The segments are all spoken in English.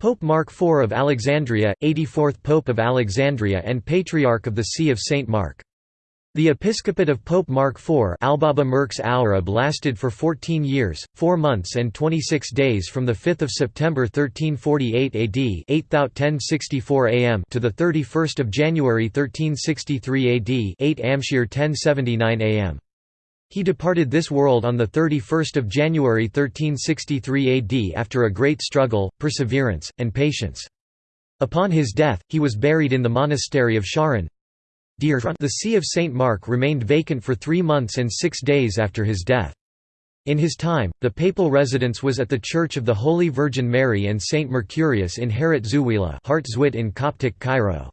Pope Mark IV of Alexandria, 84th Pope of Alexandria and Patriarch of the See of St. Mark. The episcopate of Pope Mark IV Albaba Merx Arab lasted for 14 years, 4 months and 26 days from 5 September 1348 AD 8 am to 31 January 1363 AD 8 Amshir 1079 am. He departed this world on 31 January 1363 AD after a great struggle, perseverance, and patience. Upon his death, he was buried in the monastery of Sharon. The See of St. Mark remained vacant for three months and six days after his death. In his time, the papal residence was at the Church of the Holy Virgin Mary and St. Mercurius in Harat Zuwila in Coptic Cairo.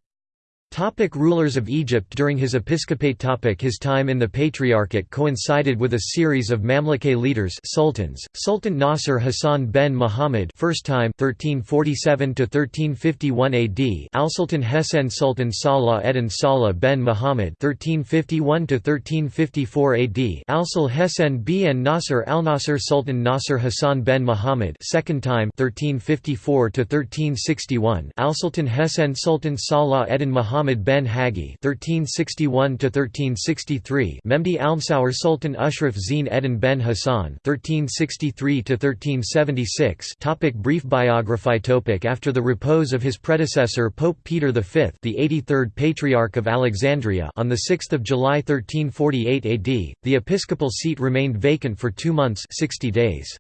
Topic rulers of Egypt During his episcopate topic His time in the Patriarchate coincided with a series of Mamlukay leaders sultans, Sultan Nasser Hassan ben Muhammad first time 1347–1351 AD Al-Sultan Hesen Sultan Salah eddin Salah ben Muhammad 1351–1354 AD Al-Sul Hesen bin Nasser Al-Nasser Sultan Nasser Hassan ben Muhammad second time 1354–1361 Al-Sultan Hesen Sultan Salah eddin Muhammad Muhammad ben Hagi (1361–1363), Memdi Almsaur Sultan Ushraf Zine Eddin ben Hassan (1363–1376). Topic brief biography Topic After the repose of his predecessor Pope Peter V, the 83rd Patriarch of Alexandria, on the 6th of July 1348 AD, the episcopal seat remained vacant for two months, 60 days.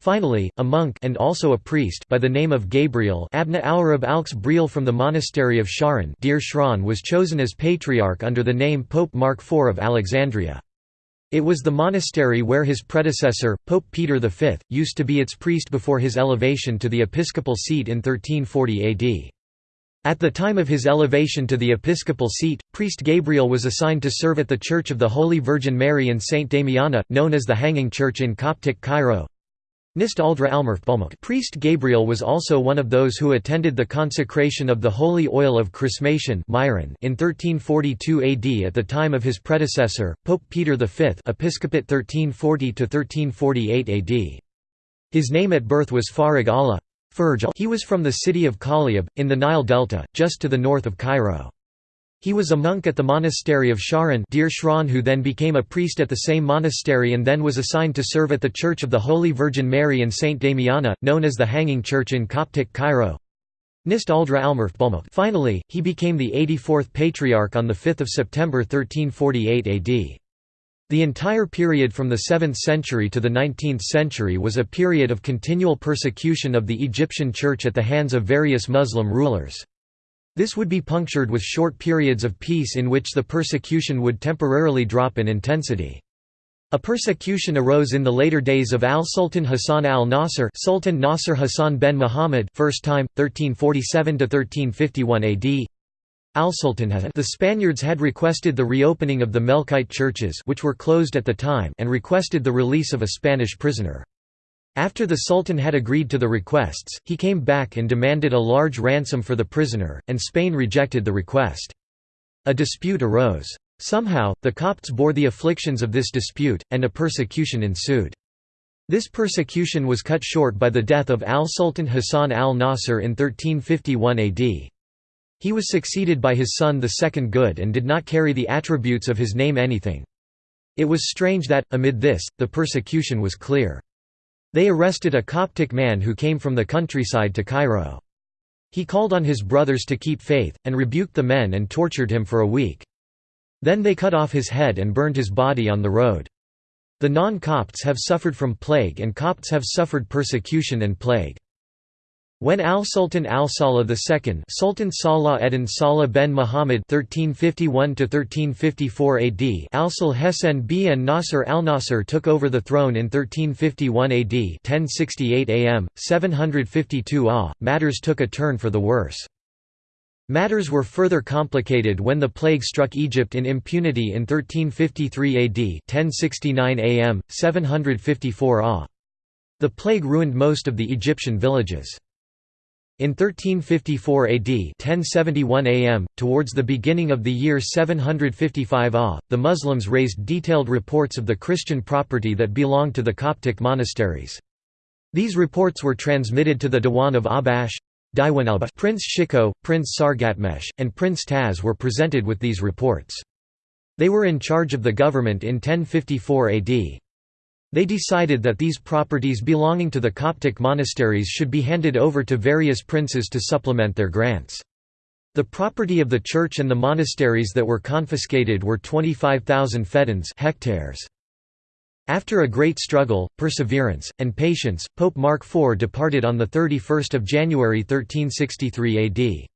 Finally, a monk and also a priest by the name of Gabriel Abna Alrab Alx Briel from the monastery of Sharon Deir Shran was chosen as patriarch under the name Pope Mark IV of Alexandria. It was the monastery where his predecessor, Pope Peter V, used to be its priest before his elevation to the episcopal seat in 1340 AD. At the time of his elevation to the episcopal seat, priest Gabriel was assigned to serve at the Church of the Holy Virgin Mary in St. Damiana, known as the Hanging Church in Coptic Cairo. Nist Aldra Almerf Priest Gabriel was also one of those who attended the consecration of the holy oil of chrismation in 1342 AD at the time of his predecessor, Pope Peter V Episcopate 1340–1348 AD. His name at birth was Farag Allah. He was from the city of Kaliab, in the Nile Delta, just to the north of Cairo. He was a monk at the monastery of Sharon Deir Shran who then became a priest at the same monastery and then was assigned to serve at the Church of the Holy Virgin Mary and St. Damiana, known as the Hanging Church in Coptic Cairo. Nist Aldra Finally, he became the 84th Patriarch on 5 September 1348 AD. The entire period from the 7th century to the 19th century was a period of continual persecution of the Egyptian Church at the hands of various Muslim rulers. This would be punctured with short periods of peace in which the persecution would temporarily drop in intensity. A persecution arose in the later days of al-Sultan Hassan al-Nasr Sultan Nasr Hassan ben Muhammad first time, 1347–1351 AD al-Sultan The Spaniards had requested the reopening of the Melkite churches which were closed at the time and requested the release of a Spanish prisoner. After the Sultan had agreed to the requests, he came back and demanded a large ransom for the prisoner, and Spain rejected the request. A dispute arose. Somehow, the Copts bore the afflictions of this dispute, and a persecution ensued. This persecution was cut short by the death of al-Sultan Hassan al-Nasr in 1351 AD. He was succeeded by his son the Second Good and did not carry the attributes of his name anything. It was strange that, amid this, the persecution was clear. They arrested a Coptic man who came from the countryside to Cairo. He called on his brothers to keep faith, and rebuked the men and tortured him for a week. Then they cut off his head and burned his body on the road. The non-Copts have suffered from plague and Copts have suffered persecution and plague. When al-Sultan al-Salah II Sultan Salah eddin Salah ben Muhammad 1351–1354 AD al-Sul Hesen bin Nasr al-Nasr took over the throne in 1351 AD 1068 am, 752 ah, matters took a turn for the worse. Matters were further complicated when the plague struck Egypt in impunity in 1353 AD 1069 am, 754 ah. The plague ruined most of the Egyptian villages. In 1354 AD 1071 AM, towards the beginning of the year 755 AH, the Muslims raised detailed reports of the Christian property that belonged to the Coptic monasteries. These reports were transmitted to the Diwan of Ahbash, Prince Shiko, Prince Sargatmesh, and Prince Taz were presented with these reports. They were in charge of the government in 1054 AD. They decided that these properties belonging to the Coptic monasteries should be handed over to various princes to supplement their grants. The property of the church and the monasteries that were confiscated were 25,000 feddans hectares. After a great struggle, perseverance, and patience, Pope Mark IV departed on 31 January 1363 AD.